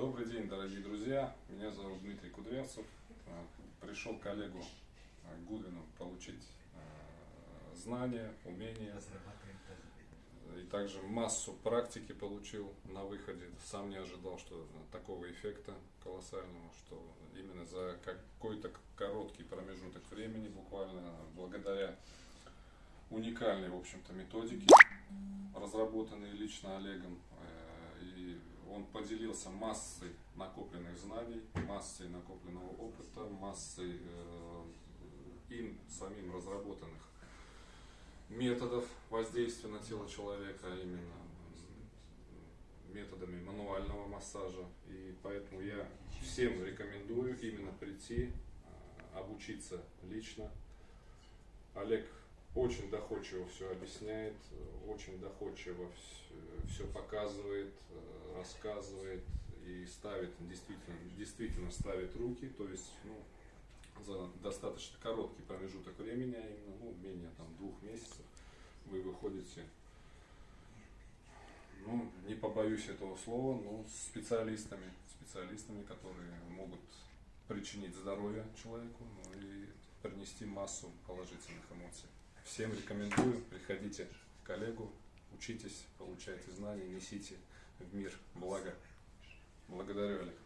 Добрый день, дорогие друзья. Меня зовут Дмитрий Кудрявцев. Э, Пришел к коллегу э, Гудвину получить э, знания, умения и также массу практики получил на выходе. Сам не ожидал, что такого эффекта колоссального, что именно за какой-то короткий промежуток времени, буквально благодаря уникальной, в общем-то, методике, разработанной лично Олегом, поделился массой накопленных знаний, массой накопленного опыта, массой э, им самим разработанных методов воздействия на тело человека, а именно методами мануального массажа. И поэтому я всем рекомендую именно прийти, э, обучиться лично. Олег очень доходчиво все объясняет, очень доходчиво все показывает, э, рассказывает и ставит, действительно, действительно ставит руки, то есть ну, за достаточно короткий промежуток времени, а именно ну, менее там, двух месяцев, вы выходите, ну, не побоюсь этого слова, но с специалистами, специалистами, которые могут причинить здоровье человеку ну, и принести массу положительных эмоций. Всем рекомендую, приходите к коллегу, учитесь, получайте знания, несите в мир благо. Благодарю, Олег.